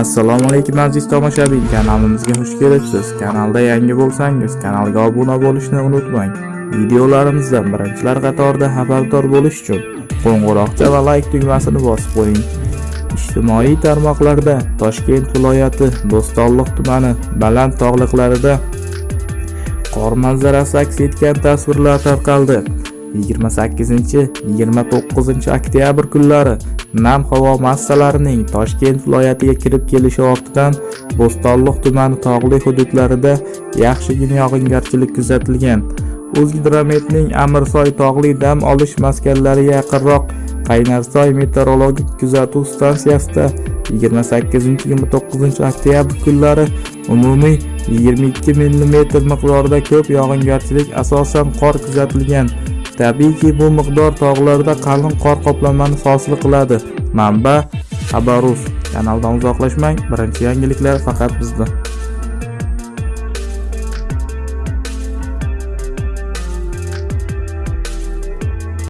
assalomu alaykum aziz tomoshabin. Kanalimizga xush kelibsiz. Kanalda yangi bo'lsangiz kanalga obuna bo'lishni unutmang. Videolarimizdan birinchilar qatorida xabardor bo'lish uchun qo'ng'iroqcha va layk tugmasini bosib qo'ying. Ijtimoiy tarmoqlarda toshkent viloyati bo'stonliq tumani baland tog'liqlarida qor manzarasi aks etgan tasvirlar tarqaldi 28-29 oktyabr kunlari nam havo massalarining Toshkent viloyatiga kirib kelishi ortidan Bo'stonliq tumani tog'li hududlarida yaxshigina yog'ingarchilik kuzatilgan. O'zgidrometning Amirsoy tog'li dam olish maskanlariga yaqinroq Qaynarsoy meteorologik kuzatuv stansiyasida 28-29 oktyabr kunlari umumiy 22 mm miqdorida ko'p yog'ingarchilik asosan qor kuzatilgan. Tabiiyki, bu miqdor tog'larda qalin qor qoplamani hosil qiladi. Manba: Xabarus. Kanaldan uzoqlashmang. Birinchi yangiliklar faqat bizda.